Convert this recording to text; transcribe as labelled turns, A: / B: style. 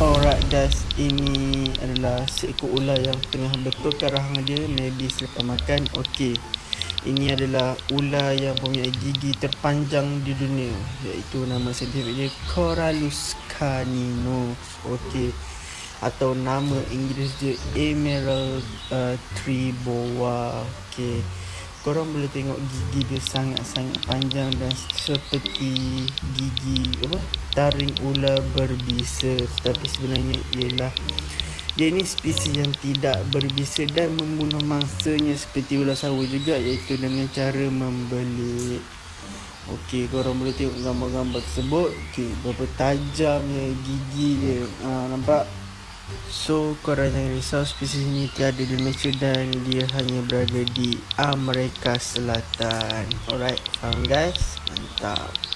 A: Alright guys, ini adalah seekor ular yang tengah betulkan rahang dia maybe selepas makan. Okey. Ini adalah ular yang punya gigi terpanjang di dunia iaitu nama saintifik dia Corallus canino. Okey. Atau nama Inggeris dia Emerald uh, tree boa. Korang boleh tengok gigi dia sangat-sangat panjang dan seperti gigi apa? taring ular berbisa tapi sebenarnya ialah dia ini spesies yang tidak berbisa dan membunuh mangsanya seperti ular sawo juga iaitu dengan cara membelit Okey, korang boleh tengok gambar-gambar tersebut. Okey, berapa tajamnya gigi dia. Ha, nampak? So, korang jangan risau spesies ini tiada di Malaysia dan dia hanya berada di Amerika Selatan. Alright, faham guys? Mantap.